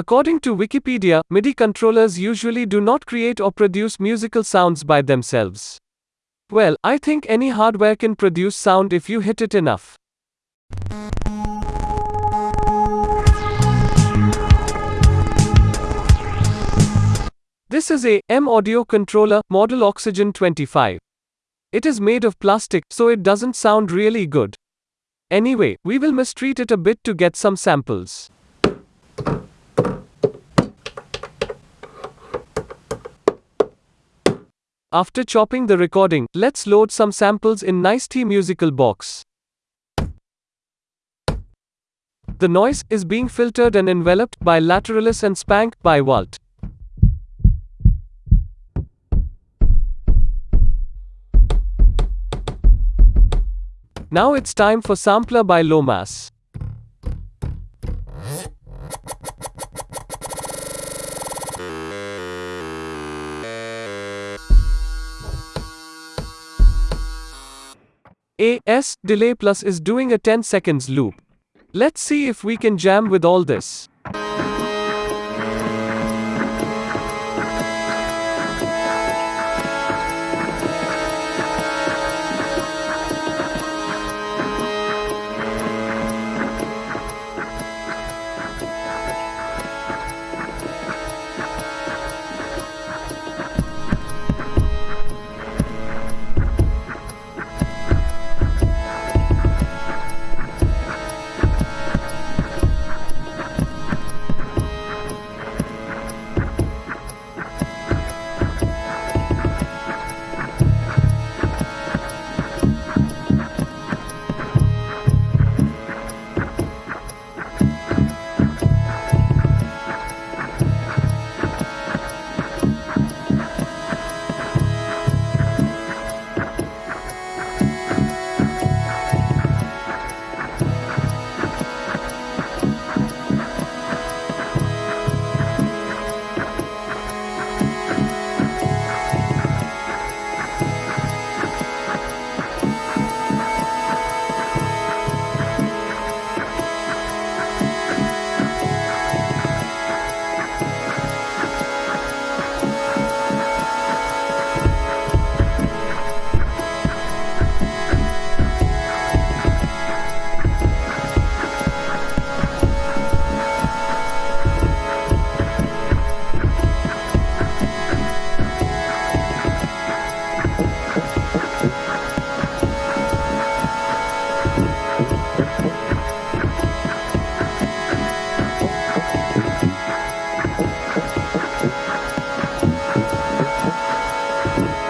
According to Wikipedia, MIDI controllers usually do not create or produce musical sounds by themselves. Well, I think any hardware can produce sound if you hit it enough. This is a M audio controller model Oxygen 25. It is made of plastic, so it doesn't sound really good. Anyway, we will mistreat it a bit to get some samples. After chopping the recording, let's load some samples in Nice Musical Box. The noise is being filtered and enveloped by Lateralis and Spank by Walt. Now it's time for Sampler by Lomas. A S delay plus is doing a 10 seconds loop. Let's see if we can jam with all this. Thank you.